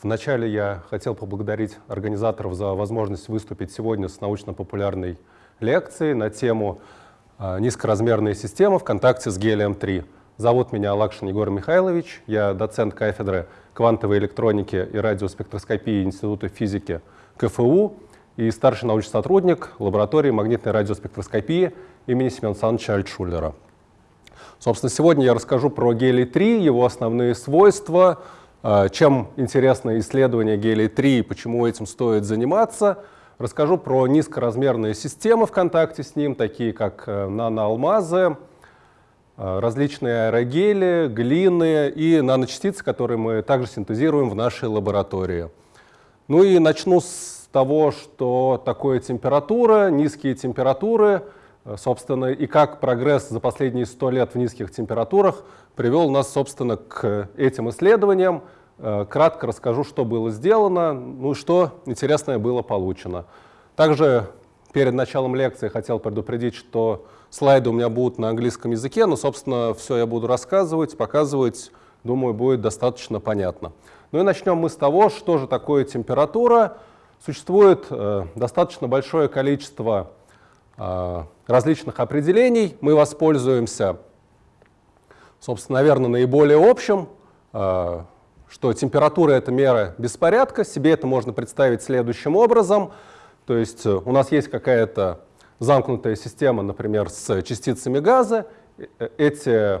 Вначале я хотел поблагодарить организаторов за возможность выступить сегодня с научно-популярной лекцией на тему а, «Низкоразмерные системы в контакте с гелием-3». Зовут меня Лакшин Егор Михайлович, я доцент кафедры квантовой электроники и радиоспектроскопии Института физики КФУ и старший научный сотрудник лаборатории магнитной радиоспектроскопии имени Семена Александровича Альтшулера. Собственно, сегодня я расскажу про гелий-3, его основные свойства, чем интересно исследование гелий-3 и почему этим стоит заниматься. Расскажу про низкоразмерные системы в контакте с ним, такие как э, наноалмазы, э, различные аэрогели, глины и наночастицы, которые мы также синтезируем в нашей лаборатории. Ну и начну с того, что такое температура, низкие температуры, собственно, и как прогресс за последние сто лет в низких температурах привел нас, собственно, к этим исследованиям. Э, кратко расскажу, что было сделано, ну и что интересное было получено. Также перед началом лекции хотел предупредить, что слайды у меня будут на английском языке, но, собственно, все я буду рассказывать, показывать, думаю, будет достаточно понятно. Ну и начнем мы с того, что же такое температура. Существует э, достаточно большое количество э, различных определений. Мы воспользуемся собственно, наверное, наиболее общим, э, что температура — это мера беспорядка. Себе это можно представить следующим образом. То есть э, у нас есть какая-то замкнутая система, например, с частицами газа. Э, эти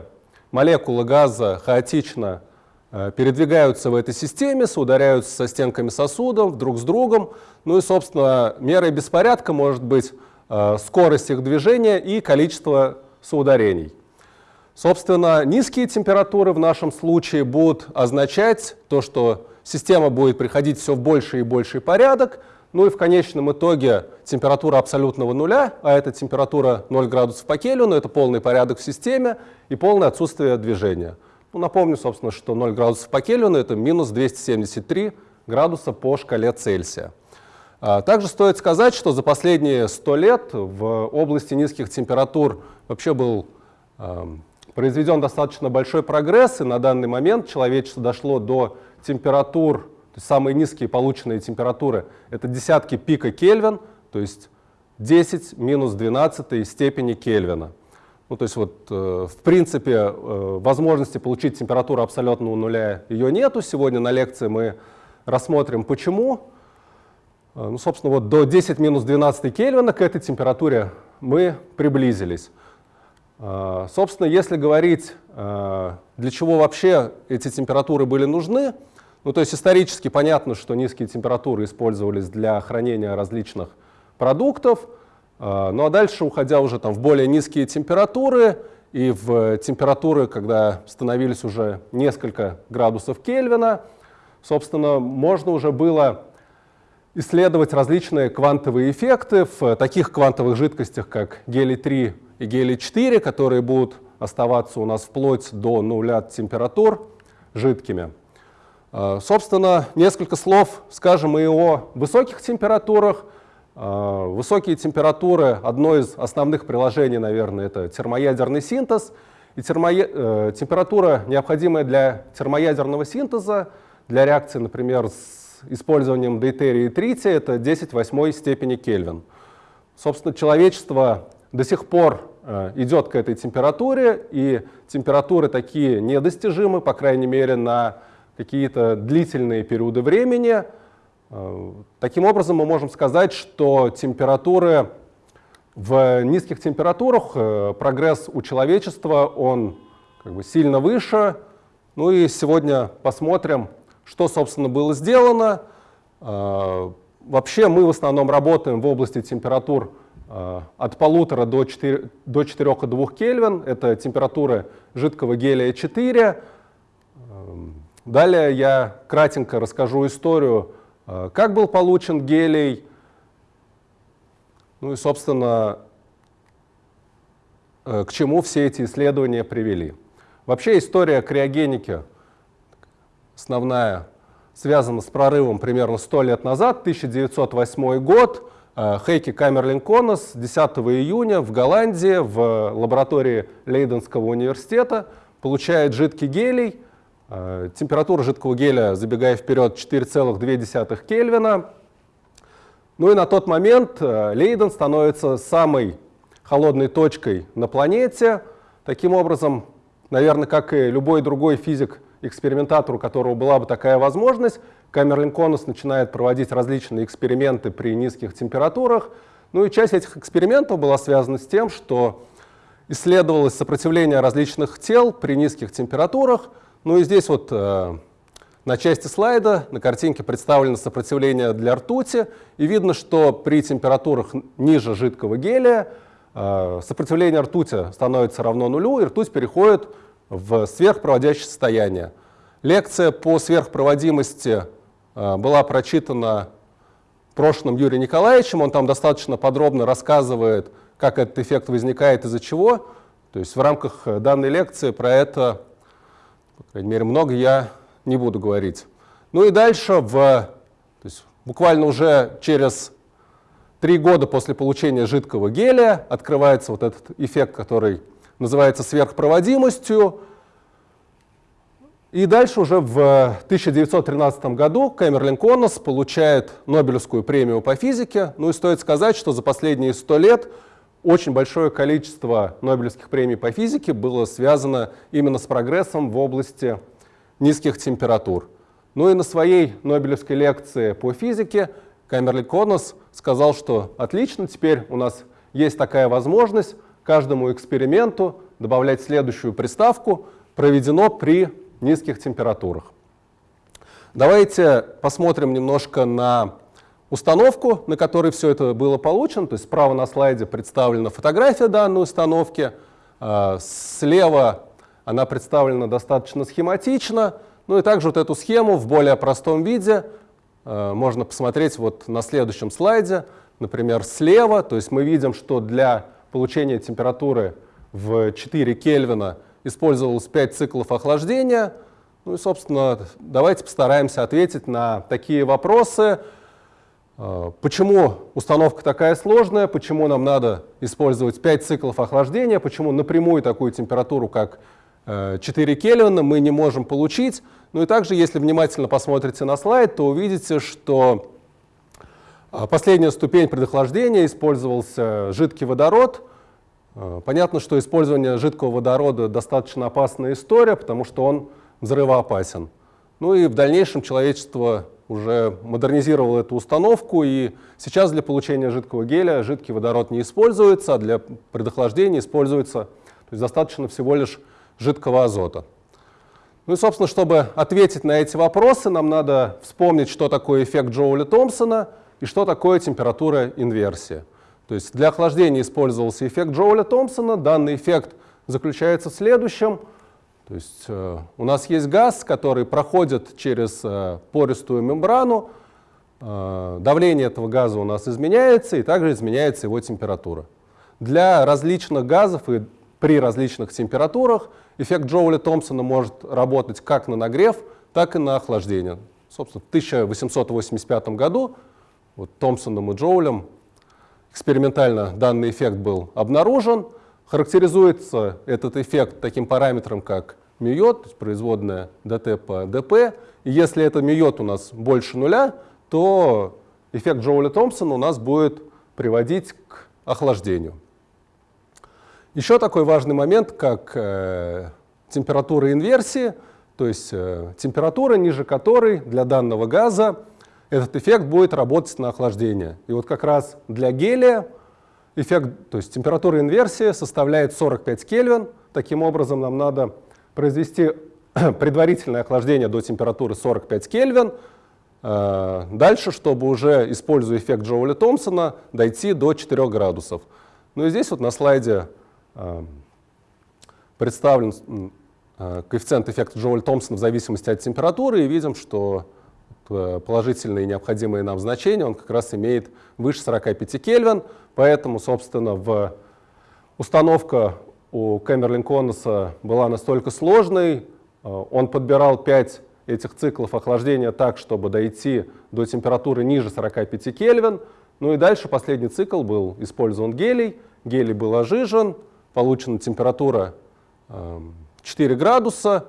молекулы газа хаотично передвигаются в этой системе, соударяются со стенками сосудов друг с другом. Ну и, собственно, мерой беспорядка может быть скорость их движения и количество соударений. Собственно, низкие температуры в нашем случае будут означать то, что система будет приходить все в больший и больший порядок, ну и в конечном итоге температура абсолютного нуля, а это температура 0 градусов по Кельвину, это полный порядок в системе и полное отсутствие движения. Ну, напомню, собственно, что 0 градусов по Кельвину — это минус 273 градуса по шкале Цельсия. А, также стоит сказать, что за последние 100 лет в области низких температур вообще был произведен достаточно большой прогресс, и на данный момент человечество дошло до температур, то есть самые низкие полученные температуры, это десятки пика Кельвин, то есть 10 минус 12 степени Кельвина. Ну, то есть вот, э, в принципе, э, возможности получить температуру абсолютного нуля ее нету. Сегодня на лекции мы рассмотрим, почему. Э, ну, собственно, вот до 10 минус 12 Кельвина к этой температуре мы приблизились. А, собственно, если говорить, а, для чего вообще эти температуры были нужны, ну, то есть исторически понятно, что низкие температуры использовались для хранения различных продуктов, а, ну а дальше, уходя уже там, в более низкие температуры и в температуры, когда становились уже несколько градусов Кельвина, собственно, можно уже было исследовать различные квантовые эффекты в таких квантовых жидкостях, как гелий-3 и гелий-4, которые будут оставаться у нас вплоть до нуля температур жидкими. А, собственно, несколько слов скажем и о высоких температурах. А, высокие температуры, одно из основных приложений, наверное, это термоядерный синтез. И термоя... Э, температура, необходимая для термоядерного синтеза, для реакции, например, с использованием дейтерия и трития, это 10 восьмой степени Кельвин. Собственно, человечество до сих пор э, идет к этой температуре, и температуры такие недостижимы, по крайней мере, на какие-то длительные периоды времени. Э, таким образом, мы можем сказать, что температуры в низких температурах, э, прогресс у человечества, он как бы сильно выше. Ну и сегодня посмотрим, что, собственно, было сделано. Вообще мы в основном работаем в области температур Э, от полутора до 4, до 4,2 Кельвин. Это температура жидкого гелия 4. Эм, далее я кратенько расскажу историю, э, как был получен гелий, ну и, собственно, э, к чему все эти исследования привели. Вообще история криогеники основная связана с прорывом примерно 100 лет назад, 1908 год. Э, Хейки Камерлин Конос 10 июня в Голландии в лаборатории Лейденского университета получает жидкий гелий, Э, температура жидкого геля, забегая вперед, 4,2 Кельвина. Ну и на тот момент э, Лейден становится самой холодной точкой на планете. Таким образом, наверное, как и любой другой физик-экспериментатор, у которого была бы такая возможность, Камерлин Конус начинает проводить различные эксперименты при низких температурах. Ну и часть этих экспериментов была связана с тем, что исследовалось сопротивление различных тел при низких температурах. Ну и здесь вот э, на части слайда на картинке представлено сопротивление для ртути, и видно, что при температурах ниже жидкого гелия э, сопротивление ртути становится равно нулю, и ртуть переходит в сверхпроводящее состояние. Лекция по сверхпроводимости э, была прочитана прошлым Юрием Николаевичем, он там достаточно подробно рассказывает, как этот эффект возникает, из-за чего. То есть в рамках данной лекции про это по крайней мере, много я не буду говорить. Ну и дальше, в, то есть буквально уже через три года после получения жидкого гелия открывается вот этот эффект, который называется сверхпроводимостью. И дальше уже в 1913 году Кэмерлин Коннос получает Нобелевскую премию по физике. Ну и стоит сказать, что за последние сто лет очень большое количество Нобелевских премий по физике было связано именно с прогрессом в области низких температур. Ну и на своей Нобелевской лекции по физике Камерли Конос сказал, что отлично, теперь у нас есть такая возможность каждому эксперименту добавлять следующую приставку, проведено при низких температурах. Давайте посмотрим немножко на установку, на которой все это было получено. То есть справа на слайде представлена фотография данной установки, а, слева она представлена достаточно схематично. Ну и также вот эту схему в более простом виде а, можно посмотреть вот на следующем слайде. Например, слева, то есть мы видим, что для получения температуры в 4 Кельвина использовалось 5 циклов охлаждения. Ну и, собственно, давайте постараемся ответить на такие вопросы. А, почему установка такая сложная, почему нам надо использовать 5 циклов охлаждения, почему напрямую такую температуру, как 4 э, Кельвина, мы не можем получить. Ну и также, если внимательно посмотрите на слайд, то увидите, что последняя ступень предохлаждения использовался жидкий водород. А, понятно, что использование жидкого водорода достаточно опасная история, потому что он взрывоопасен. Ну и в дальнейшем человечество уже модернизировал эту установку, и сейчас для получения жидкого геля жидкий водород не используется, а для предохлаждения используется, то есть достаточно всего лишь жидкого азота. Ну и, собственно, чтобы ответить на эти вопросы, нам надо вспомнить, что такое эффект Джоуля-Томпсона и что такое температура инверсии. То есть для охлаждения использовался эффект Джоуля-Томпсона. Данный эффект заключается в следующем – то есть э, у нас есть газ, который проходит через э, пористую мембрану, э, давление этого газа у нас изменяется, и также изменяется его температура. Для различных газов и при различных температурах эффект Джоуля-Томпсона может работать как на нагрев, так и на охлаждение. Собственно, в 1885 году вот Томпсоном и Джоулем экспериментально данный эффект был обнаружен – Характеризуется этот эффект таким параметром, как миот, то есть производная dt по dp. И если это миот у нас больше нуля, то эффект Джоуля-Томпсона у нас будет приводить к охлаждению. Еще такой важный момент, как э, температура инверсии, то есть э, температура, ниже которой для данного газа этот эффект будет работать на охлаждение. И вот как раз для гелия Эффект, то есть температура инверсии составляет 45 Кельвин. Таким образом, нам надо произвести предварительное охлаждение до температуры 45 Кельвин. Э, дальше, чтобы уже, используя эффект Джоуля-Томпсона, дойти до 4 градусов. Ну и здесь вот на слайде э, представлен э, коэффициент эффекта Джоуля-Томпсона в зависимости от температуры, и видим, что положительные необходимые нам значения он как раз имеет выше 45 Кельвин. Поэтому, собственно, в установка у Кэмерлин Конуса была настолько сложной, э, он подбирал 5 этих циклов охлаждения так, чтобы дойти до температуры ниже 45 Кельвин. Ну и дальше последний цикл был использован гелий. Гелий был ожижен, получена температура 4 эм, градуса.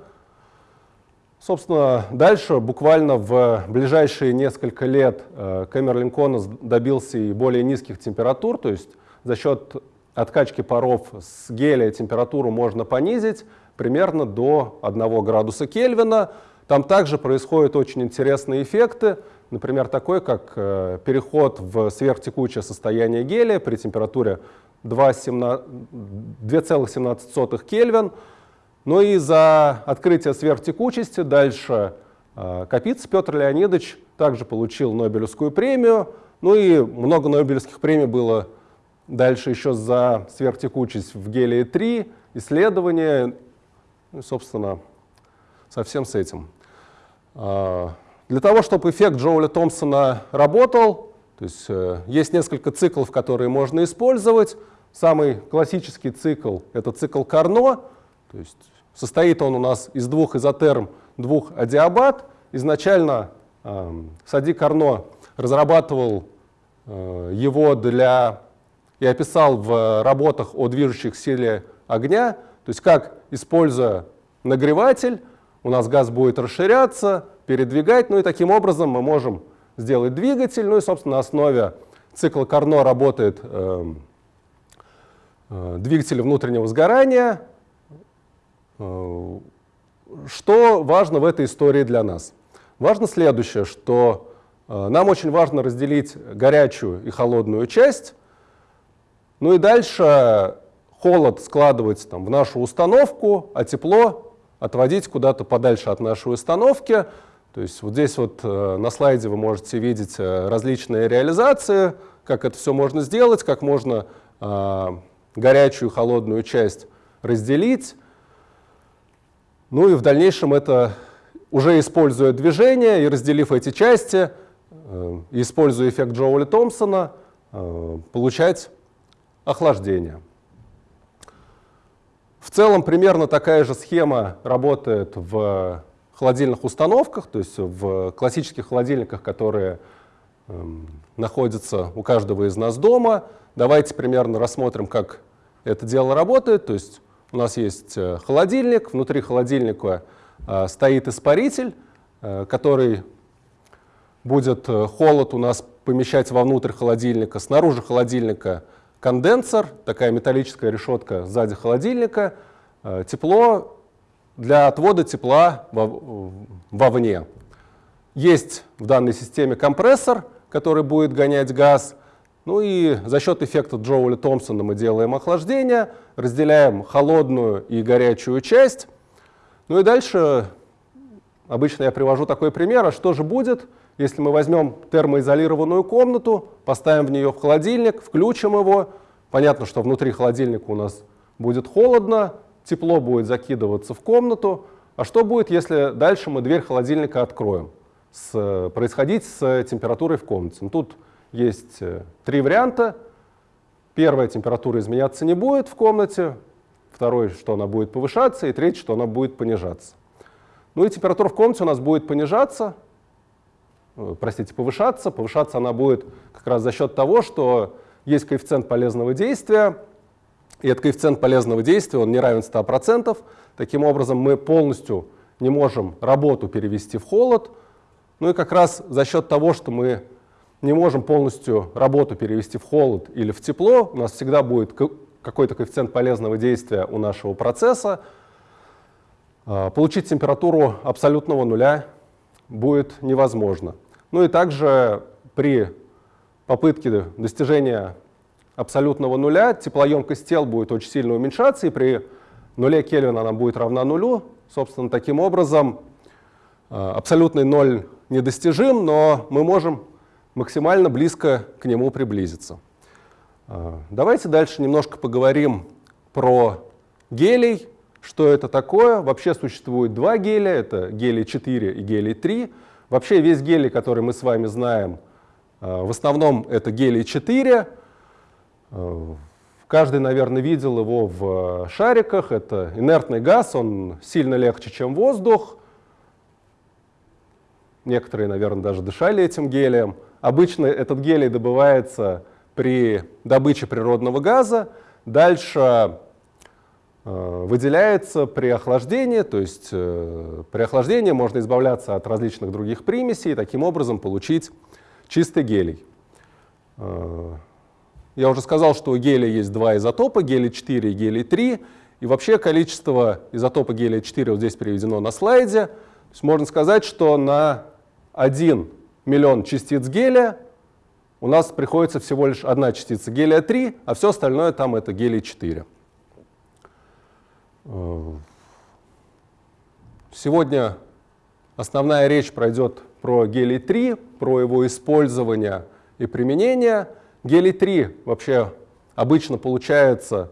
Собственно, дальше, буквально в ближайшие несколько лет, Кэмерлин Конус добился и более низких температур, то есть за счет откачки паров с гелия температуру можно понизить примерно до 1 градуса Кельвина. Там также происходят очень интересные эффекты, например, такой, как э, переход в сверхтекучее состояние гелия при температуре 2,17 Кельвин. Ну и за открытие сверхтекучести дальше э, Капиц Петр Леонидович также получил Нобелевскую премию. Ну и много Нобелевских премий было дальше еще за сверхтекучесть в гелии-3, исследования, ну, собственно, совсем с этим. А, для того, чтобы эффект Джоуля Томпсона работал, то есть э, есть несколько циклов, которые можно использовать. Самый классический цикл — это цикл Карно, то есть состоит он у нас из двух изотерм, двух адиабат. Изначально э, Сади Карно разрабатывал э, его для и описал в работах о движущих силе огня, то есть как, используя нагреватель, у нас газ будет расширяться, передвигать, ну и таким образом мы можем сделать двигатель, ну и, собственно, на основе цикла Карно работает э, э, двигатель внутреннего сгорания. Что важно в этой истории для нас? Важно следующее, что э, нам очень важно разделить горячую и холодную часть, ну и дальше холод складывать там, в нашу установку, а тепло отводить куда-то подальше от нашей установки. То есть вот здесь вот э, на слайде вы можете видеть э, различные реализации, как это все можно сделать, как можно горячую и холодную часть разделить. Ну и в дальнейшем это уже используя движение и разделив эти части, э, используя эффект Джоуля Томпсона, э, получать охлаждения. В целом примерно такая же схема работает в холодильных установках, то есть в классических холодильниках, которые э, находятся у каждого из нас дома. Давайте примерно рассмотрим, как это дело работает. То есть у нас есть э, холодильник, внутри холодильника э, стоит испаритель, э, который будет холод у нас помещать вовнутрь холодильника. Снаружи холодильника конденсор, такая металлическая решетка сзади холодильника, тепло для отвода тепла вовне. Есть в данной системе компрессор, который будет гонять газ. Ну и за счет эффекта Джоуля Томпсона мы делаем охлаждение, разделяем холодную и горячую часть. Ну и дальше обычно я привожу такой пример, а что же будет, если мы возьмем термоизолированную комнату, поставим в нее в холодильник, включим его, понятно, что внутри холодильника у нас будет холодно, тепло будет закидываться в комнату. А что будет, если дальше мы дверь холодильника откроем? С, происходить с температурой в комнате. Ну, тут есть э, три варианта. Первая температура изменяться не будет в комнате, второй, что она будет повышаться, и третий, что она будет понижаться. Ну и температура в комнате у нас будет понижаться, Э, простите, повышаться. Повышаться она будет как раз за счет того, что есть коэффициент полезного действия, и этот коэффициент полезного действия, он не равен 100%. Таким образом, мы полностью не можем работу перевести в холод. Ну и как раз за счет того, что мы не можем полностью работу перевести в холод или в тепло, у нас всегда будет какой-то коэффициент полезного действия у нашего процесса. А, получить температуру абсолютного нуля будет невозможно. Ну и также при попытке достижения абсолютного нуля теплоемкость тел будет очень сильно уменьшаться, и при нуле Кельвина она будет равна нулю. Собственно, таким образом э, абсолютный ноль недостижим, но мы можем максимально близко к нему приблизиться. Э, давайте дальше немножко поговорим про гелий, что это такое. Вообще существует два геля, это гелий 4 и гелий 3. Вообще весь гелий, который мы с вами знаем, э, в основном это гелий 4. Э, каждый, наверное, видел его в шариках. Это инертный газ, он сильно легче, чем воздух. Некоторые, наверное, даже дышали этим гелием. Обычно этот гелий добывается при добыче природного газа. Дальше э, выделяется при охлаждении, то есть э, при охлаждении можно избавляться от различных других примесей и таким образом получить чистый гелий. Э, я уже сказал, что у гелия есть два изотопа, гелий-4 и гелий-3, и вообще количество изотопа гелия-4 вот здесь приведено на слайде. То есть можно сказать, что на 1 миллион частиц гелия у нас приходится всего лишь одна частица гелия-3, а все остальное там это гелий-4. Сегодня основная речь пройдет про гелий-3, про его использование и применение. Гелий-3 вообще обычно получается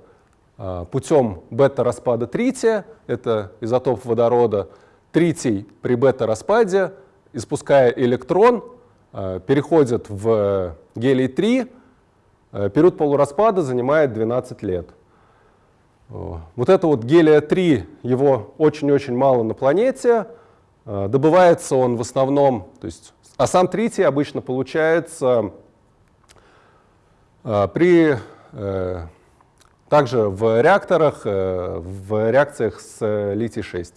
а, путем бета-распада трития, это изотоп водорода. Тритий при бета-распаде, испуская электрон, а, переходит в гелий-3. А, период полураспада занимает 12 лет. Вот это вот гелия-3, его очень-очень мало на планете. Добывается он в основном, то есть, а сам тритий обычно получается при э, также в реакторах, э, в реакциях с э, литий-6.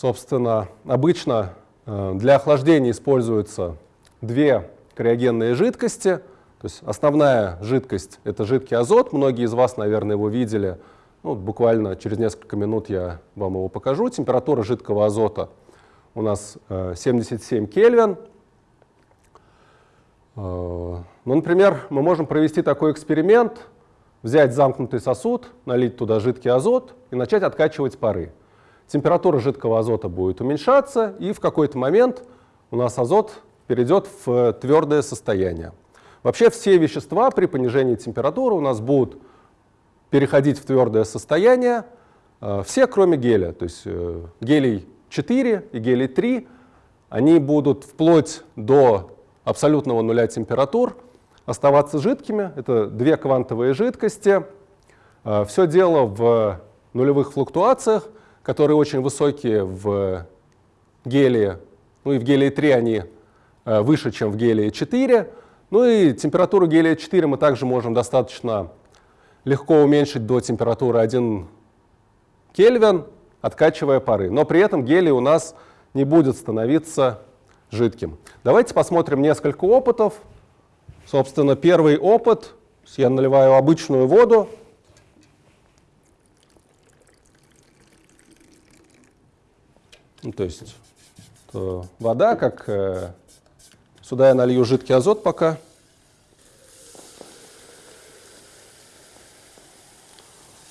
Собственно, обычно э, для охлаждения используются две криогенные жидкости. То есть основная жидкость — это жидкий азот. Многие из вас, наверное, его видели. Ну, буквально через несколько минут я вам его покажу. Температура жидкого азота у нас 77 Кельвин. Ну, например, мы можем провести такой эксперимент, взять замкнутый сосуд, налить туда жидкий азот и начать откачивать пары. Температура жидкого азота будет уменьшаться, и в какой-то момент у нас азот перейдет в твердое состояние. Вообще все вещества при понижении температуры у нас будут переходить в твердое состояние, э, все кроме геля. То есть э, гелий 4 и гелий 3, они будут вплоть до абсолютного нуля температур оставаться жидкими. Это две квантовые жидкости. А, Все дело в нулевых флуктуациях, которые очень высокие в гелии. Ну и в гелии 3 они а, выше, чем в гелии 4. Ну и температуру гелия 4 мы также можем достаточно легко уменьшить до температуры 1 Кельвин, откачивая пары. Но при этом гелий у нас не будет становиться жидким. Давайте посмотрим несколько опытов. Собственно, первый опыт, я наливаю обычную воду. Ну, то есть то вода, как э, сюда я налью жидкий азот пока.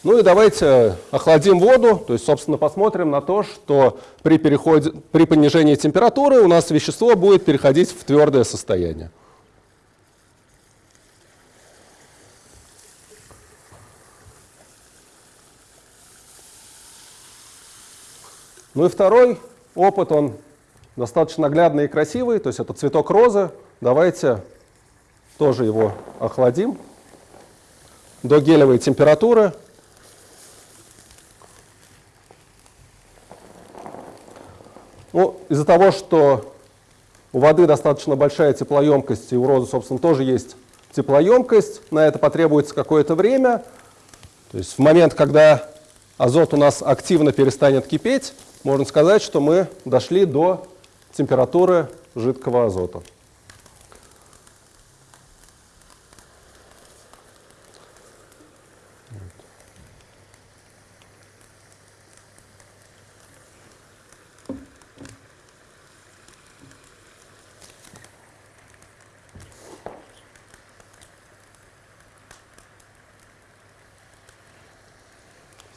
Ну и давайте охладим воду, то есть, собственно, посмотрим на то, что при, переходе, при понижении температуры у нас вещество будет переходить в твердое состояние. Ну и второй опыт, он достаточно наглядный и красивый, то есть это цветок розы. Давайте тоже его охладим до гелевой температуры. Ну, из-за того, что у воды достаточно большая теплоемкость, и у розы, собственно, тоже есть теплоемкость, на это потребуется какое-то время. То есть в момент, когда азот у нас активно перестанет кипеть, можно сказать, что мы дошли до температуры жидкого азота.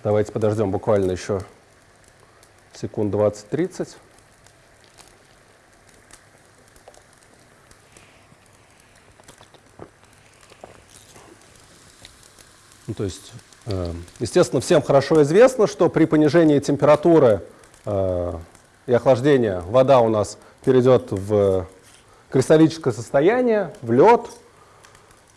Давайте подождем буквально еще секунд 20-30. Ну, то есть, э, естественно, всем хорошо известно, что при понижении температуры э, и охлаждения вода у нас перейдет в кристаллическое состояние, в лед.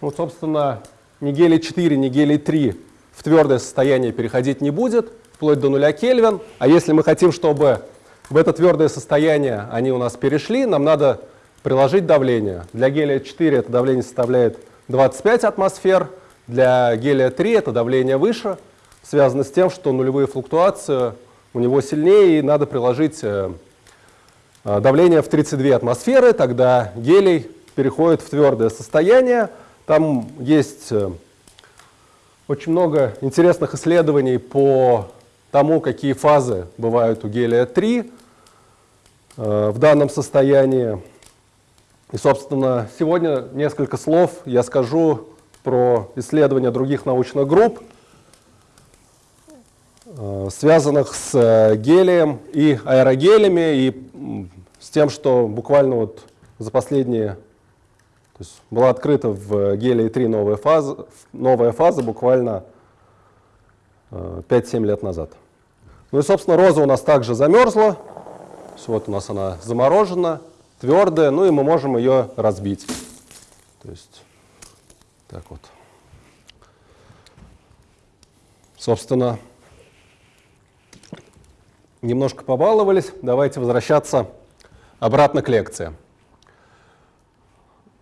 Ну, собственно, ни гелий 4, ни гелий 3 в твердое состояние переходить не будет, вплоть до нуля Кельвин. А если мы хотим, чтобы в это твердое состояние они у нас перешли, нам надо приложить давление. Для гелия 4 это давление составляет 25 атмосфер, Для гелия-3 это давление выше, связано с тем, что нулевые флуктуации у него сильнее, и надо приложить э, э, давление в 32 атмосферы, тогда гелий переходит в твердое состояние. Там есть э, очень много интересных исследований по тому, какие фазы бывают у гелия-3 в данном состоянии. И, собственно, сегодня несколько слов я скажу про исследования других научных групп, э, связанных с э, гелием и аэрогелями, и с тем, что буквально вот за последние, то есть была открыта в гелии 3 новая фаза, новая фаза буквально 5-7 э, лет назад. Ну и, собственно, роза у нас также замерзла, вот у нас она заморожена, твердая, ну и мы можем ее разбить. То есть так вот. Собственно, немножко побаловались. Давайте возвращаться обратно к лекции.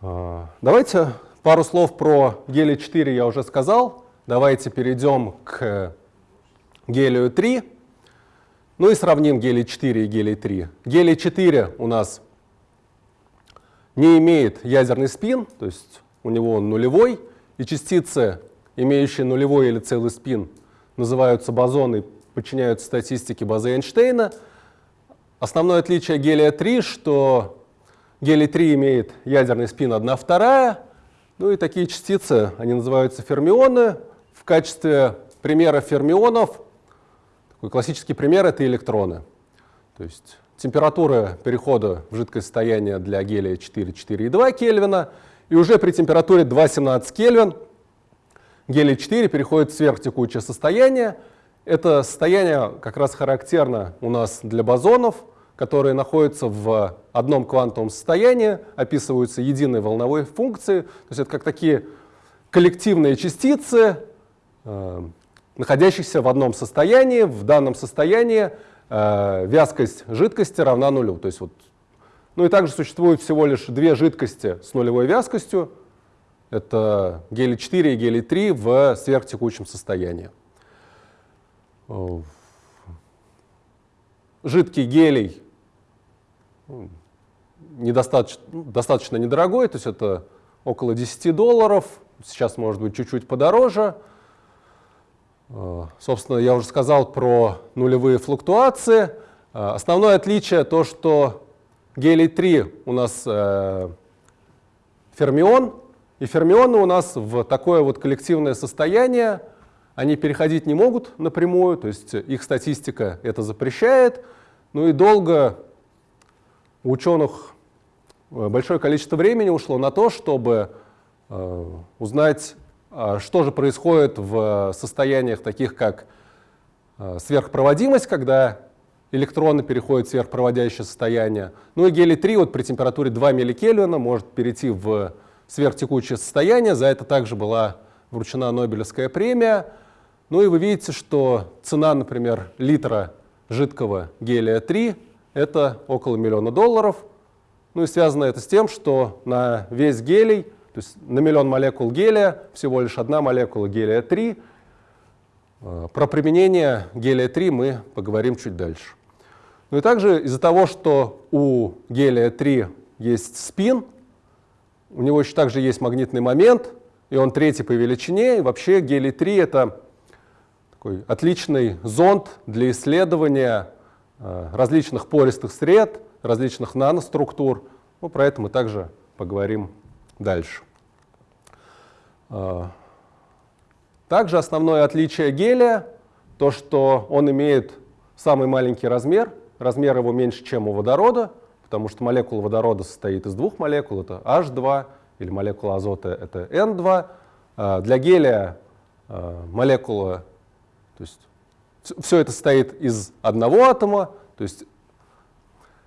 А, давайте пару слов про гелий 4 я уже сказал. Давайте перейдем к гелию 3. Ну и сравним гелий 4 и гелий 3. Гелий 4 у нас не имеет ядерный спин, то есть у него он нулевой, и частицы, имеющие нулевой или целый спин, называются бозоны, подчиняются статистике базы Эйнштейна. Основное отличие гелия-3, что гелий-3 имеет ядерный спин 1 вторая, ну и такие частицы, они называются фермионы. В качестве примера фермионов, такой классический пример — это электроны. То есть температура перехода в жидкое состояние для гелия 4, 4,2 Кельвина — и уже при температуре 2,17 Кельвин гелий-4 переходит в сверхтекучее состояние. Это состояние как раз характерно у нас для бозонов, которые находятся в одном квантовом состоянии, описываются единой волновой функцией. То есть это как такие коллективные частицы, находящиеся в одном состоянии. В данном состоянии э, вязкость жидкости равна нулю. То есть вот ну и также существует всего лишь две жидкости с нулевой вязкостью. Это гелий-4 и гелий-3 в сверхтекучем состоянии. Жидкий гелий недостаточно, достаточно недорогой, то есть это около 10 долларов, сейчас может быть чуть-чуть подороже. Собственно, я уже сказал про нулевые флуктуации. Основное отличие то, что Гелий-3 у нас э, фермион, и фермионы у нас в такое вот коллективное состояние, они переходить не могут напрямую, то есть их статистика это запрещает, ну и долго у ученых э, большое количество времени ушло на то, чтобы э, узнать, э, что же происходит в состояниях таких, как э, сверхпроводимость, когда электроны переходят в сверхпроводящее состояние. Ну и гелий-3 вот при температуре 2 милликельвина может перейти в сверхтекучее состояние. За это также была вручена Нобелевская премия. Ну и вы видите, что цена, например, литра жидкого гелия-3 это около миллиона долларов. Ну и связано это с тем, что на весь гелий, то есть на миллион молекул гелия, всего лишь одна молекула гелия-3. Э, про применение гелия-3 мы поговорим чуть дальше. Ну и также из-за того, что у гелия-3 есть спин, у него еще также есть магнитный момент, и он третий по величине, и вообще гелий-3 — это такой отличный зонд для исследования э, различных пористых сред, различных наноструктур. Ну, про это мы также поговорим дальше. Э, также основное отличие гелия — то, что он имеет самый маленький размер — размер его меньше, чем у водорода, потому что молекула водорода состоит из двух молекул, это H2, или молекула азота это N2. А, для гелия а, молекула, то есть все это состоит из одного атома, то есть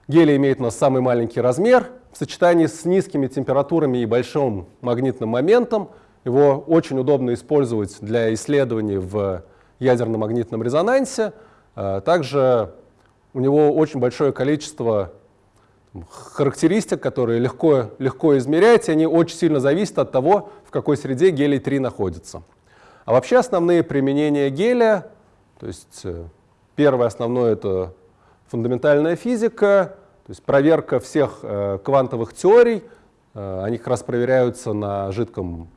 гелий имеет у нас самый маленький размер, в сочетании с низкими температурами и большим магнитным моментом его очень удобно использовать для исследований в ядерно-магнитном резонансе. А, также у него очень большое количество характеристик, которые легко, легко измерять, и они очень сильно зависят от того, в какой среде гелий-3 находится. А вообще основные применения гелия, то есть э, первое основное это фундаментальная физика, то есть проверка всех э, квантовых теорий, э, они как раз проверяются на жидком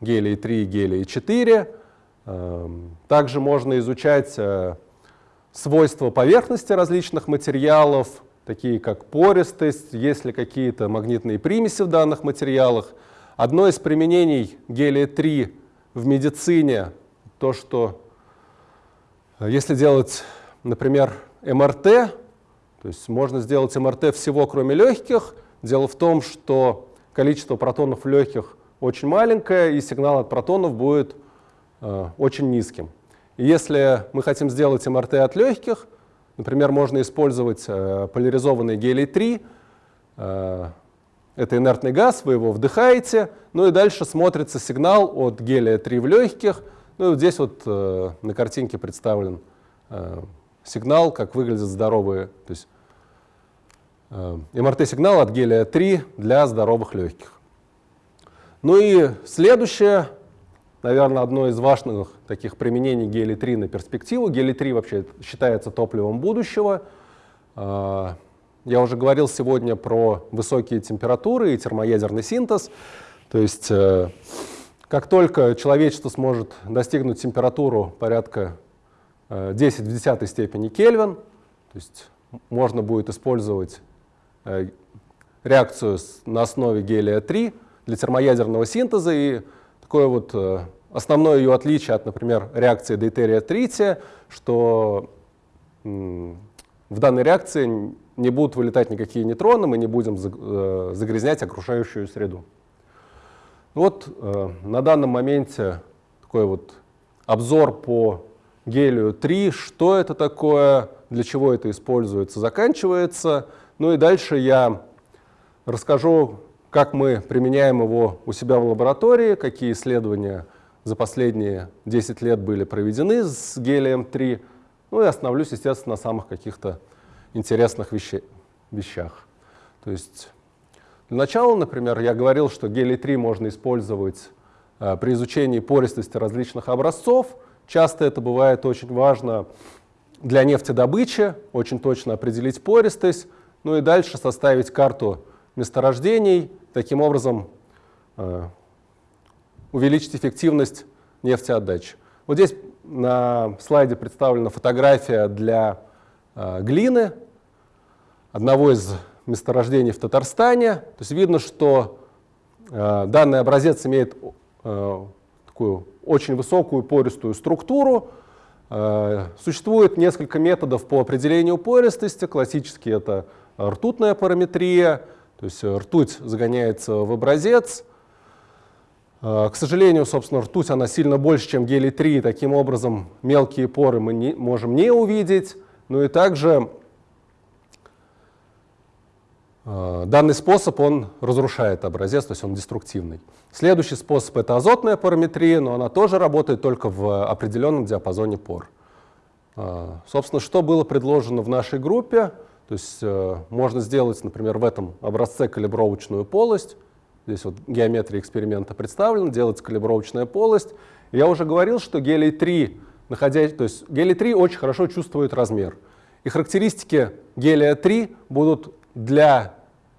гелии-3 и гелии-4. Э, также можно изучать э, свойства поверхности различных материалов, такие как пористость, есть ли какие-то магнитные примеси в данных материалах. Одно из применений гелия-3 в медицине, то, что э, если делать, например, МРТ, то есть можно сделать МРТ всего, кроме легких. Дело в том, что количество протонов в легких очень маленькое, и сигнал от протонов будет э, очень низким. И если мы хотим сделать МРТ от легких, Например, можно использовать э, поляризованный гелий-3. Э, это инертный газ, вы его вдыхаете, ну и дальше смотрится сигнал от гелия-3 в легких. Ну и вот здесь вот э, на картинке представлен э, сигнал, как выглядят здоровые, то есть э, МРТ-сигнал от гелия-3 для здоровых легких. Ну и следующее, наверное, одно из важных таких применений гелий-3 на перспективу. Гелий-3 вообще считается топливом будущего. А, я уже говорил сегодня про высокие температуры и термоядерный синтез. То есть э, как только человечество сможет достигнуть температуру порядка 10 э, в десятой степени Кельвин, то есть можно будет использовать э, реакцию на основе гелия-3 для термоядерного синтеза, и такое вот Основное ее отличие от, например, реакции дейтерия-трития, что в данной реакции не будут вылетать никакие нейтроны, мы не будем э, загрязнять окружающую среду. Вот э, на данном моменте такой вот обзор по гелию-3, что это такое, для чего это используется, заканчивается. Ну и дальше я расскажу, как мы применяем его у себя в лаборатории, какие исследования за последние 10 лет были проведены с гелием-3. Ну и остановлюсь, естественно, на самых каких-то интересных вещей, вещах. То есть для начала, например, я говорил, что гелий-3 можно использовать э, при изучении пористости различных образцов. Часто это бывает очень важно для нефтедобычи, очень точно определить пористость, ну и дальше составить карту месторождений, таким образом э, увеличить эффективность нефтеотдачи. Вот здесь на слайде представлена фотография для э, глины одного из месторождений в Татарстане. То есть видно, что э, данный образец имеет э, такую очень высокую пористую структуру. Э, существует несколько методов по определению пористости. Классически это ртутная параметрия, то есть ртуть загоняется в образец, Э, к сожалению, собственно, ртуть она сильно больше, чем гелий-3, таким образом мелкие поры мы не, можем не увидеть. Ну и также данный способ он разрушает образец, то есть он деструктивный. Следующий способ это азотная параметрия, но она тоже работает только в определенном диапазоне пор. Э, собственно, что было предложено в нашей группе, то есть можно сделать, например, в этом образце калибровочную полость, Здесь вот геометрия эксперимента представлена, делается калибровочная полость. Я уже говорил, что гелий-3, находясь, то есть гелий-3 очень хорошо чувствует размер. И характеристики гелия-3 будут для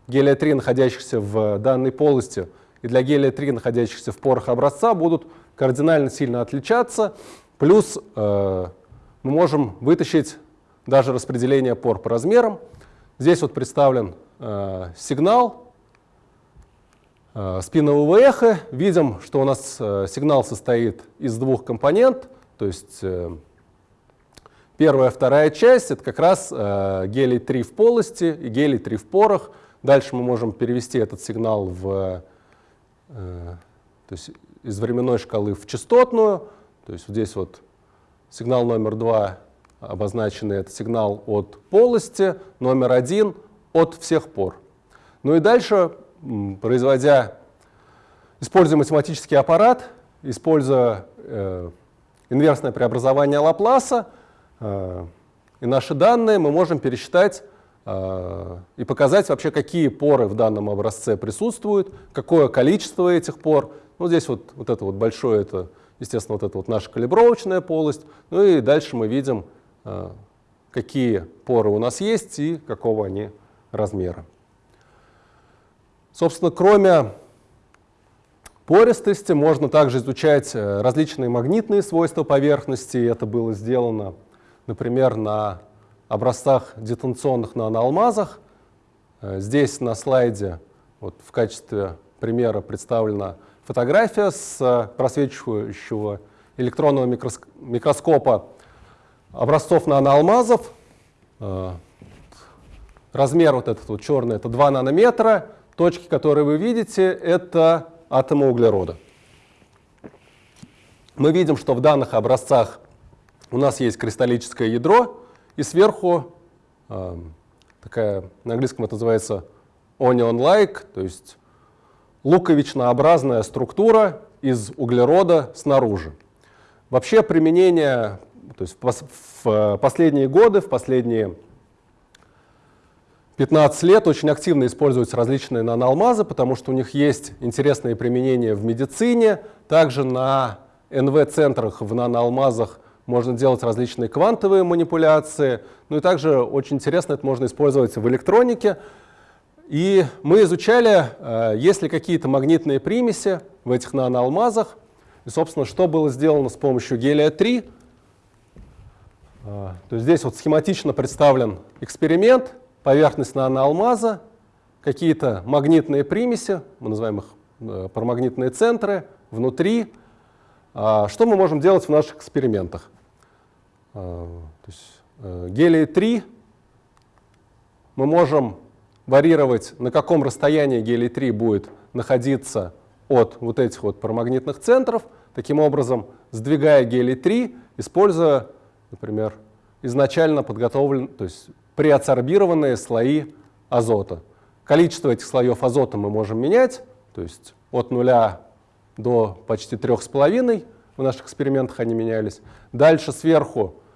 гелия-3, находящихся в данной полости, и для гелия-3, находящихся в порах образца, будут кардинально сильно отличаться. Плюс э, мы можем вытащить даже распределение пор по размерам. Здесь вот представлен э, сигнал Э, спинового эха. Видим, что у нас э, сигнал состоит из двух компонент, то есть э, первая, вторая часть — это как раз гелий-3 в полости и гелий-3 в порах. Дальше мы можем перевести этот сигнал в, то есть из временной шкалы в частотную. То есть здесь вот сигнал номер два обозначенный — это сигнал от полости, номер один — от всех пор. Ну и дальше производя, используя математический аппарат, используя э, инверсное преобразование Лапласа э, и наши данные, мы можем пересчитать и показать вообще, какие поры в данном образце присутствуют, какое количество этих пор. Ну, здесь вот, вот это вот большое, это, естественно, вот это вот наша калибровочная полость. Ну и дальше мы видим, какие поры у нас есть и какого они размера. Собственно, кроме пористости можно также изучать э, различные магнитные свойства поверхности. Это было сделано, например, на образцах детонационных наноалмазах. Э, здесь на слайде вот, в качестве примера представлена фотография с э, просвечивающего электронного микроскопа образцов наноалмазов. Размер вот этот вот черный — это 2 нанометра. Точки, которые вы видите, это атома углерода. Мы видим, что в данных образцах у нас есть кристаллическое ядро, и сверху э, такая, на английском это называется onion-like, то есть луковичнообразная структура из углерода снаружи. Вообще применение, то есть в, в последние годы, в последние 15 лет очень активно используются различные наноалмазы, потому что у них есть интересные применения в медицине. Также на НВ-центрах в наноалмазах можно делать различные квантовые манипуляции. Ну и также очень интересно это можно использовать в электронике. И мы изучали, э, есть ли какие-то магнитные примеси в этих наноалмазах. И, собственно, что было сделано с помощью гелия-3. Э, то есть здесь вот схематично представлен эксперимент поверхность наноалмаза, какие-то магнитные примеси, мы называем их э, парамагнитные центры, внутри. А, что мы можем делать в наших экспериментах? А, то есть, э, гелий-3 мы можем варьировать, на каком расстоянии гелий-3 будет находиться от вот этих вот парамагнитных центров, таким образом сдвигая гелий-3, используя, например, изначально подготовленный, то есть приадсорбированные слои азота. Количество этих слоев азота мы можем менять, то есть от нуля до почти трех с половиной в наших экспериментах они менялись. Дальше сверху э,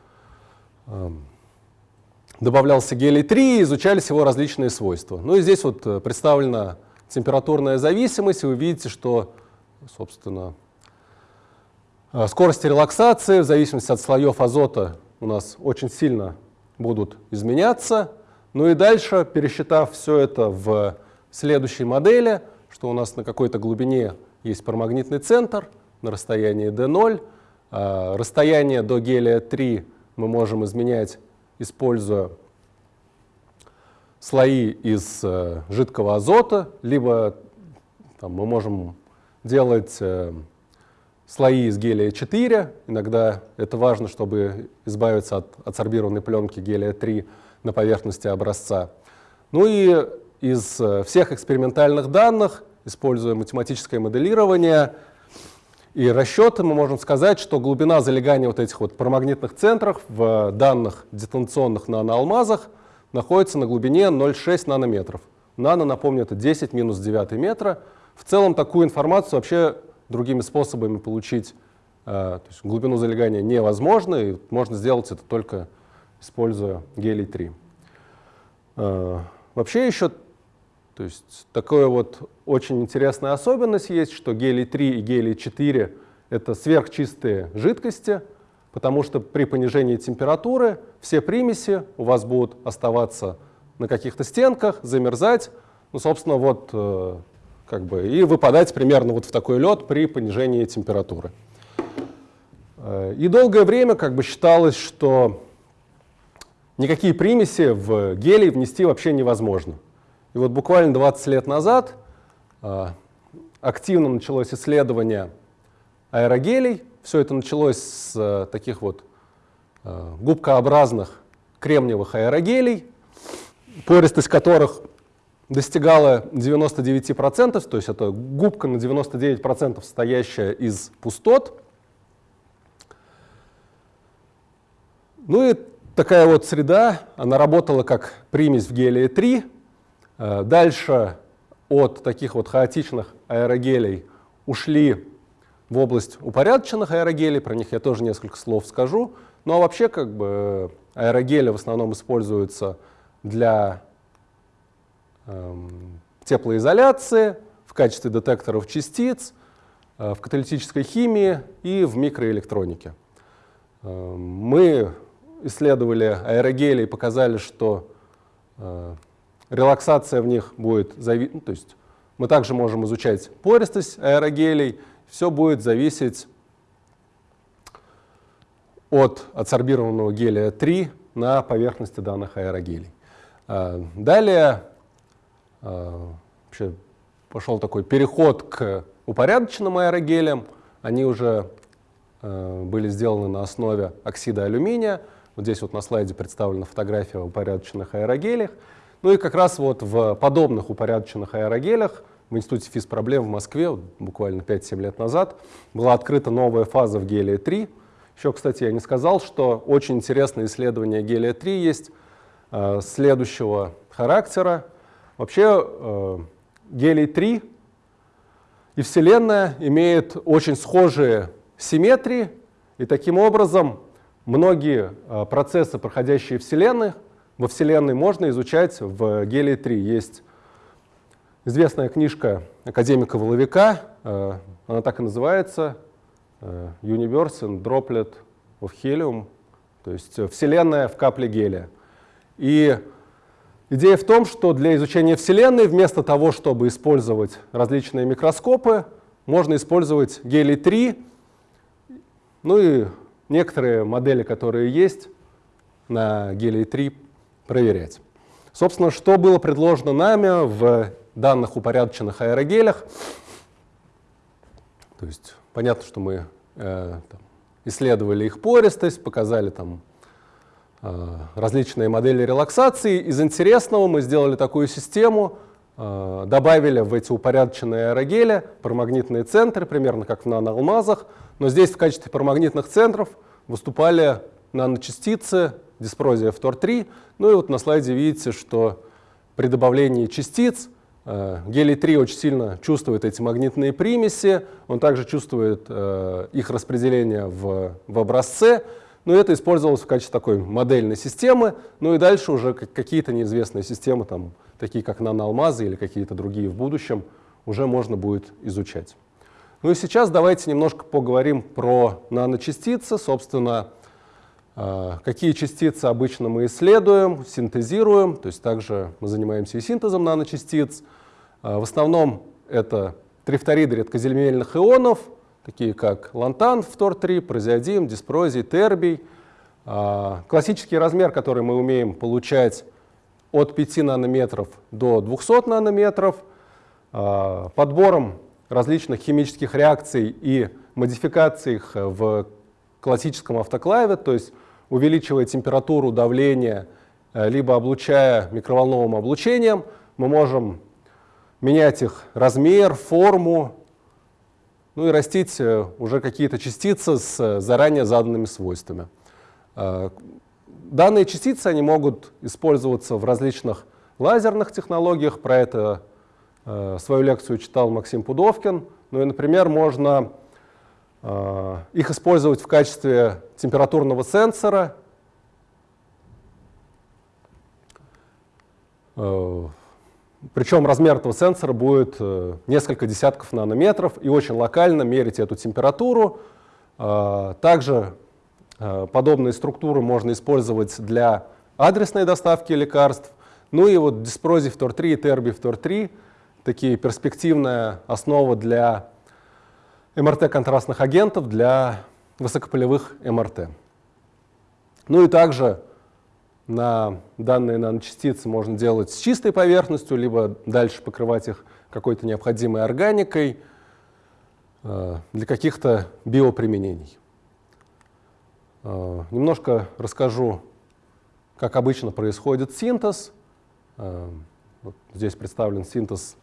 добавлялся гелий-3 и изучались его различные свойства. Ну и здесь вот э, представлена температурная зависимость, и вы видите, что, собственно, э, скорость релаксации в зависимости от слоев азота у нас очень сильно будут изменяться. Ну и дальше, пересчитав все это в следующей модели, что у нас на какой-то глубине есть парамагнитный центр на расстоянии d0, а расстояние до гелия-3 мы можем изменять, используя слои из э, жидкого азота, либо там, мы можем делать э, слои из гелия-4. Иногда это важно, чтобы избавиться от адсорбированной пленки гелия-3 на поверхности образца. Ну и из э, всех экспериментальных данных, используя математическое моделирование и расчеты, мы можем сказать, что глубина залегания вот этих вот парамагнитных центров в данных детонационных наноалмазах находится на глубине 0,6 нанометров. Нано, напомню, это 10 минус 9 метра. В целом такую информацию вообще другими способами получить э, то есть глубину залегания невозможно, и можно сделать это только используя гелий-3. Э, вообще еще то есть такая вот очень интересная особенность есть, что гелий-3 и гелий-4 — это сверхчистые жидкости, потому что при понижении температуры все примеси у вас будут оставаться на каких-то стенках, замерзать. Ну, собственно, вот э, как бы, и выпадать примерно вот в такой лед при понижении температуры. Э, и долгое время как бы считалось, что никакие примеси в гелий внести вообще невозможно. И вот буквально 20 лет назад э, активно началось исследование аэрогелей. Все это началось с э, таких вот губкообразных кремниевых аэрогелей, пористость которых достигала 99%, то есть это губка на 99% состоящая из пустот. Ну и такая вот среда, она работала как примесь в гелии-3. Э, дальше от таких вот хаотичных аэрогелей ушли в область упорядоченных аэрогелей, про них я тоже несколько слов скажу. Ну а вообще как бы аэрогели в основном используются для эм, теплоизоляции, в качестве детекторов частиц, э, в каталитической химии и в микроэлектронике. Э, мы исследовали аэрогели и показали, что э, релаксация в них будет зависеть, ну, то есть мы также можем изучать пористость аэрогелей, все будет зависеть от адсорбированного гелия 3 на поверхности данных аэрогелей. Далее вообще пошел такой переход к упорядоченным аэрогелям. Они уже э, были сделаны на основе оксида алюминия. Вот здесь вот на слайде представлена фотография упорядоченных аэрогелях. Ну и как раз вот в подобных упорядоченных аэрогелях в Институте физпроблем в Москве буквально 5-7 лет назад была открыта новая фаза в гелия-3. Еще, кстати, я не сказал, что очень интересное исследование гелия-3 есть э, следующего характера. Вообще э, гелий-3 и Вселенная имеет очень схожие симметрии, и таким образом многие а, процессы, проходящие в Вселенной, во Вселенной можно изучать в гелии-3. Есть известная книжка академика Воловика, а, она так и называется, а, Universe and Droplet of Helium, то есть Вселенная в капле гелия. И Идея в том, что для изучения Вселенной вместо того, чтобы использовать различные микроскопы, можно использовать гелий-3, ну и некоторые модели, которые есть на гелий-3, проверять. Собственно, что было предложено нами в данных упорядоченных аэрогелях. То есть понятно, что мы э, там, исследовали их пористость, показали там Э, различные модели релаксации. Из интересного мы сделали такую систему, э, добавили в эти упорядоченные аэрогели парамагнитные центры, примерно как в наноалмазах, но здесь в качестве парамагнитных центров выступали наночастицы, диспрозия фтор-3. Ну и вот на слайде видите, что при добавлении частиц э, гелий-3 очень сильно чувствует эти магнитные примеси, он также чувствует их распределение в, в образце, но это использовалось в качестве такой модельной системы, ну и дальше уже какие-то неизвестные системы, там, такие как наноалмазы или какие-то другие в будущем, уже можно будет изучать. Ну и сейчас давайте немножко поговорим про наночастицы, собственно, какие частицы обычно мы исследуем, синтезируем, то есть также мы занимаемся и синтезом наночастиц. А, в основном это трифториды редкоземельных ионов, такие как лантан, фтор-3, прозиодим, диспрозий, тербий. А, классический размер, который мы умеем получать от 5 нанометров до 200 нанометров, а, подбором различных химических реакций и модификаций их в классическом автоклаве, то есть увеличивая температуру, давление, э, либо облучая микроволновым облучением, мы можем менять их размер, форму, ну и растить э, уже какие-то частицы с э, заранее заданными свойствами. Данные частицы они могут использоваться в различных лазерных технологиях. Про это свою лекцию читал Максим Пудовкин. Ну и, например, можно их использовать в качестве температурного сенсора. Причем размер этого сенсора будет э, несколько десятков нанометров и очень локально мерить эту температуру. Также э, подобные структуры можно использовать для адресной доставки лекарств. Ну и вот диспрозий фтор-3 и терби фтор-3 такие перспективная основа для МРТ-контрастных агентов для высокополевых МРТ. Ну и также на данные наночастицы можно делать с чистой поверхностью, либо дальше покрывать их какой-то необходимой органикой э, для каких-то биоприменений. Э, немножко расскажу, как обычно происходит синтез. Э, здесь представлен синтез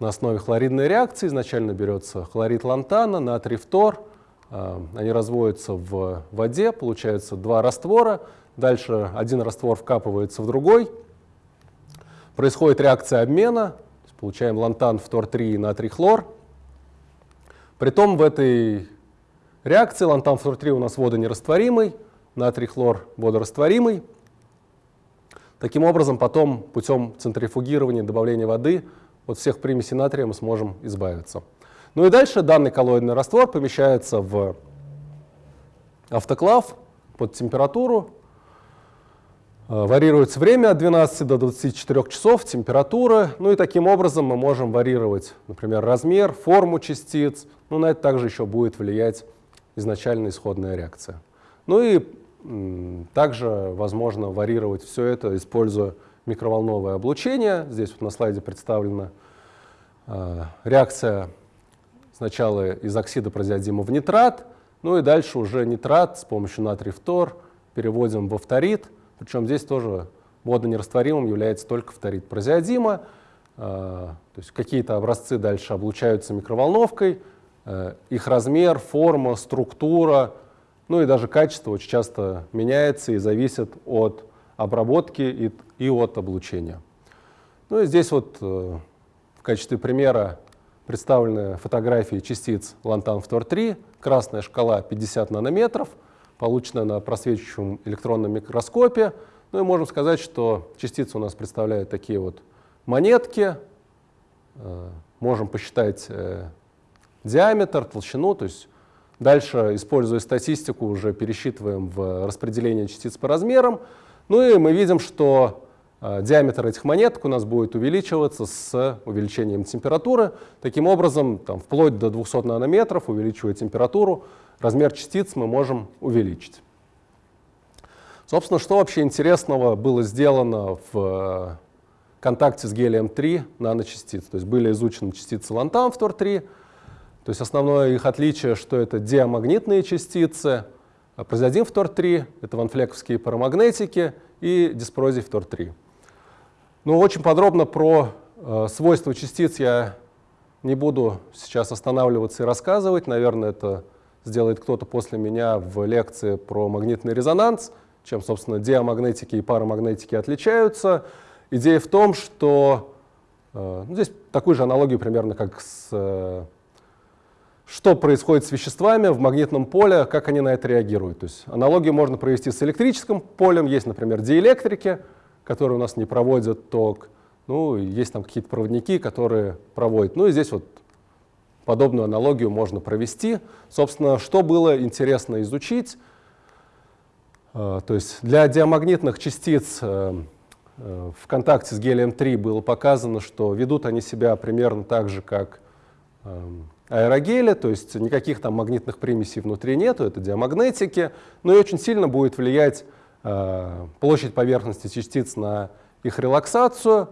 на основе хлоридной реакции. Изначально берется хлорид лантана, натрий фтор. Они разводятся в воде, получается два раствора. Дальше один раствор вкапывается в другой. Происходит реакция обмена. Получаем лантан, фтор-3 и натрий хлор. Притом в этой реакции лантан, фтор-3 у нас водонерастворимый, натрий хлор водорастворимый. Таким образом, потом путем центрифугирования добавления воды от всех примесей натрия мы сможем избавиться. Ну и дальше данный коллоидный раствор помещается в автоклав под температуру. Э, варьируется время от 12 до 24 часов, температура. Ну и таким образом мы можем варьировать, например, размер, форму частиц. Ну на это также еще будет влиять изначально исходная реакция. Ну и также возможно варьировать все это, используя микроволновое облучение. Здесь вот на слайде представлена э, реакция сначала из оксида прозиодима в нитрат, ну и дальше уже нитрат с помощью натрий фтор переводим во фторид. Причем здесь тоже водонерастворимым является только фторид прозиодима. Э, то есть какие-то образцы дальше облучаются микроволновкой. Э, их размер, форма, структура — ну и даже качество очень часто меняется и зависит от обработки и, и от облучения. Ну и здесь вот э, в качестве примера представлены фотографии частиц лантан-фтор-3, красная шкала 50 нанометров, полученная на просвечивающем электронном микроскопе. Ну и можем сказать, что частицы у нас представляют такие вот монетки. Э, можем посчитать э, диаметр, толщину, то есть Дальше, используя статистику, уже пересчитываем в распределение частиц по размерам. Ну и мы видим, что диаметр этих монеток у нас будет увеличиваться с увеличением температуры. Таким образом, там, вплоть до 200 нанометров, увеличивая температуру, размер частиц мы можем увеличить. Собственно, что вообще интересного было сделано в э, контакте с гелием-3 наночастиц? То есть были изучены частицы лантан в Тор-3, то есть основное их отличие, что это диамагнитные частицы, а прозиодин фтор-3 — это ванфлековские парамагнетики и диспрозий фтор-3. Ну, очень подробно про э, свойства частиц я не буду сейчас останавливаться и рассказывать. Наверное, это сделает кто-то после меня в лекции про магнитный резонанс, чем, собственно, диамагнетики и парамагнетики отличаются. Идея в том, что э, ну, здесь такую же аналогию примерно как с э, что происходит с веществами в магнитном поле, как они на это реагируют. То есть аналогию можно провести с электрическим полем. Есть, например, диэлектрики, которые у нас не проводят ток. Ну, есть там какие-то проводники, которые проводят. Ну и здесь вот подобную аналогию можно провести. Собственно, что было интересно изучить? Э, то есть для диамагнитных частиц э, э, в контакте с гелием-3 было показано, что ведут они себя примерно так же, как эм, аэрогеля, то есть никаких там магнитных примесей внутри нету, это диамагнетики, но и очень сильно будет влиять площадь поверхности частиц на их релаксацию.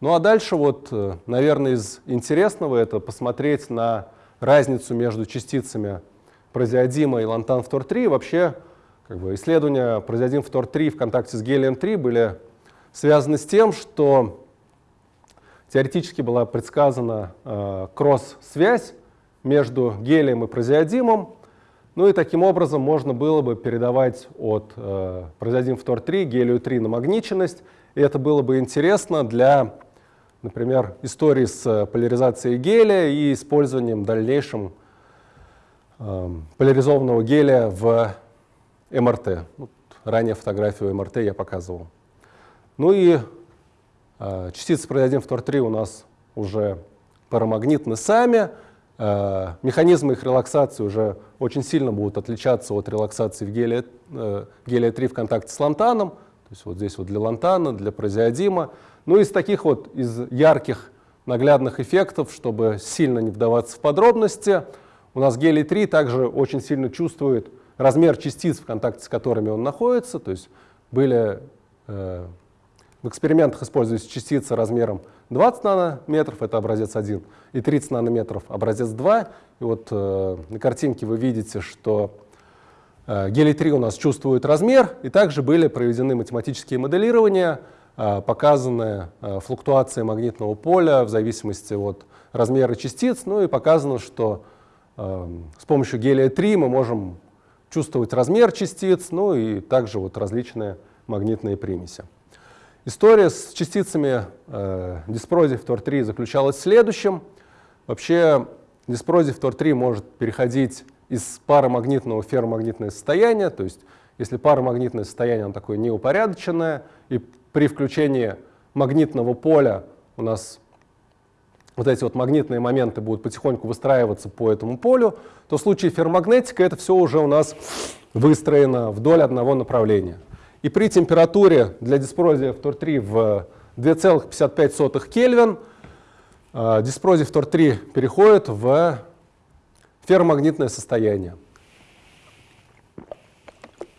Ну а дальше вот, э, наверное, из интересного это посмотреть на разницу между частицами празеодима и лантан-фтор-3. Вообще как бы, исследования празеодим-фтор-3 в контакте с гелием-3 были связаны с тем, что теоретически была предсказана э, кросс-связь между гелием и прозиодимом. Ну и таким образом можно было бы передавать от э, прозиодим фтор-3 гелию 3 намагниченность. И это было бы интересно для, например, истории с поляризацией гелия и использованием дальнейшим э, поляризованного гелия в МРТ. Вот ранее фотографию МРТ я показывал. Ну и э, частицы прозиодим фтор-3 у нас уже парамагнитны сами. Э, механизмы их релаксации уже очень сильно будут отличаться от релаксации в гелия, э, гелия 3 в контакте с лантаном. То есть вот здесь вот для лантана, для прозиодима. Ну из таких вот, из ярких наглядных эффектов, чтобы сильно не вдаваться в подробности, у нас гелий 3 также очень сильно чувствует размер частиц, в контакте с которыми он находится. То есть были э, в экспериментах используются частицы размером 20 нанометров, это образец 1, и 30 нанометров, образец 2. И вот э, на картинке вы видите, что э, гелий-3 у нас чувствует размер, и также были проведены математические моделирования, э, показаны э, флуктуации магнитного поля в зависимости от размера частиц, ну и показано, что э, с помощью гелия-3 мы можем чувствовать размер частиц, ну и также вот различные магнитные примеси. История с частицами э, диспрозий фтор-3 заключалась в следующем. Вообще диспрозий фтор-3 может переходить из парамагнитного в ферромагнитное состояние, то есть если парамагнитное состояние оно такое неупорядоченное, и при включении магнитного поля у нас вот эти вот магнитные моменты будут потихоньку выстраиваться по этому полю, то в случае ферромагнетика это все уже у нас выстроено вдоль одного направления. И при температуре для диспрозия фтор-3 в 2,55 Кельвин э, диспрозий фтор-3 переходит в ферромагнитное состояние.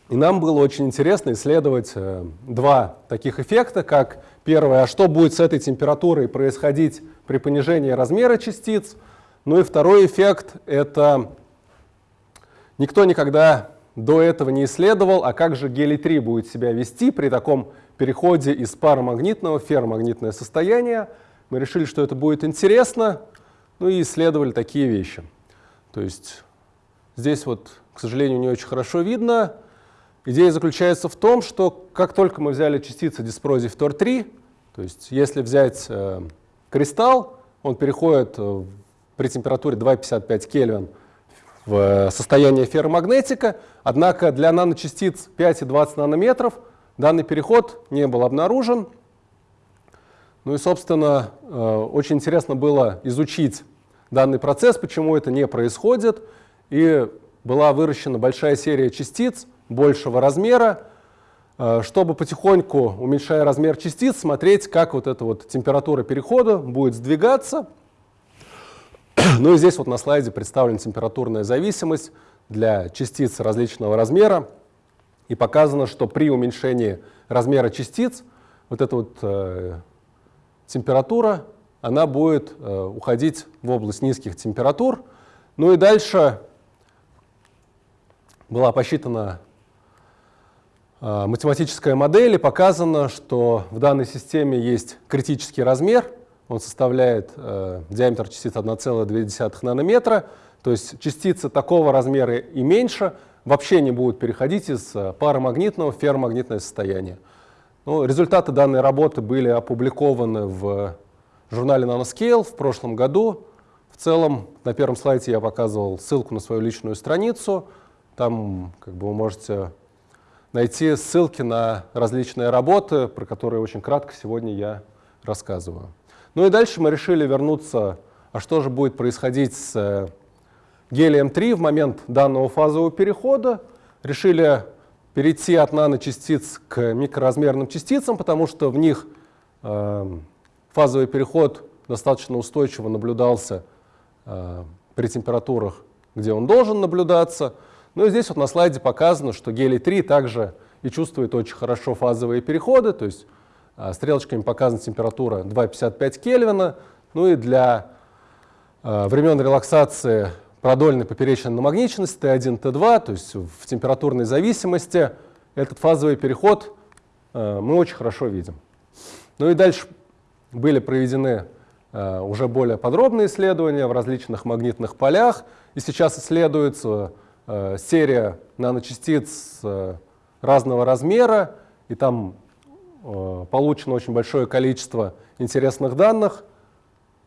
И нам было очень интересно исследовать э, два таких эффекта, как первое, а что будет с этой температурой происходить при понижении размера частиц. Ну и второй эффект — это никто никогда до этого не исследовал, а как же гелий-3 будет себя вести при таком переходе из парамагнитного в ферромагнитное состояние. Мы решили, что это будет интересно, ну и исследовали такие вещи. То есть здесь вот, к сожалению, не очень хорошо видно. Идея заключается в том, что как только мы взяли частицы диспрозий фтор-3, то есть если взять э, кристалл, он переходит э, при температуре 2,55 Кельвин в состояние ферромагнетика, однако для наночастиц 5 и 20 нанометров данный переход не был обнаружен. Ну и, собственно, э, очень интересно было изучить данный процесс, почему это не происходит. И была выращена большая серия частиц большего размера, э, чтобы потихоньку, уменьшая размер частиц, смотреть, как вот эта вот температура перехода будет сдвигаться. Ну и здесь вот на слайде представлена температурная зависимость для частиц различного размера. И показано, что при уменьшении размера частиц вот эта вот э, температура, она будет э, уходить в область низких температур. Ну и дальше была посчитана э, математическая модель и показано, что в данной системе есть критический размер, он составляет э, диаметр частиц 1,2 нанометра, то есть частицы такого размера и меньше вообще не будут переходить из э, парамагнитного в ферромагнитное состояние. Ну, результаты данной работы были опубликованы в журнале Nanoscale в прошлом году. В целом, на первом слайде я показывал ссылку на свою личную страницу. Там как бы, вы можете найти ссылки на различные работы, про которые очень кратко сегодня я рассказываю. Ну и дальше мы решили вернуться, а что же будет происходить с э, гелием-3 в момент данного фазового перехода. Решили перейти от наночастиц к микроразмерным частицам, потому что в них э, фазовый переход достаточно устойчиво наблюдался э, при температурах, где он должен наблюдаться. Ну и здесь вот на слайде показано, что гелий-3 также и чувствует очень хорошо фазовые переходы, то есть стрелочками показана температура 2,55 Кельвина. Ну и для а, времен релаксации продольной поперечной намагниченности Т1, Т2, то есть в температурной зависимости, этот фазовый переход а, мы очень хорошо видим. Ну и дальше были проведены уже более подробные исследования в различных магнитных полях, и сейчас исследуется серия наночастиц разного размера, и там получено очень большое количество интересных данных,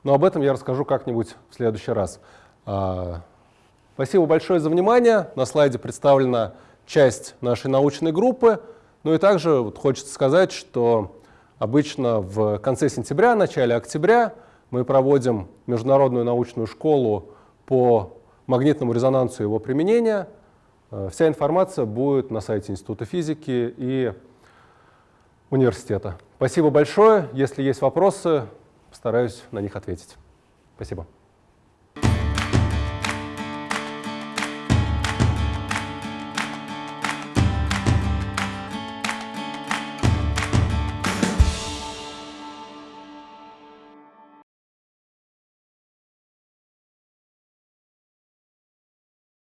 но об этом я расскажу как-нибудь в следующий раз. А, спасибо большое за внимание. На слайде представлена часть нашей научной группы. Ну и также вот хочется сказать, что обычно в конце сентября, начале октября мы проводим международную научную школу по магнитному резонансу и его применения. Э, вся информация будет на сайте Института физики и университета. Спасибо большое. Если есть вопросы, постараюсь на них ответить. Спасибо.